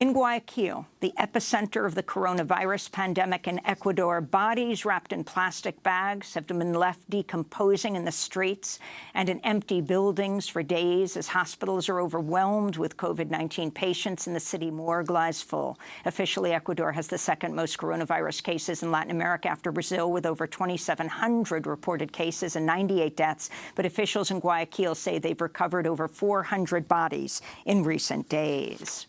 In Guayaquil, the epicenter of the coronavirus pandemic in Ecuador, bodies wrapped in plastic bags have been left decomposing in the streets and in empty buildings for days as hospitals are overwhelmed with COVID-19 patients and the city morgue lies full. Officially, Ecuador has the second most coronavirus cases in Latin America after Brazil, with over 2,700 reported cases and 98 deaths. But officials in Guayaquil say they've recovered over 400 bodies in recent days.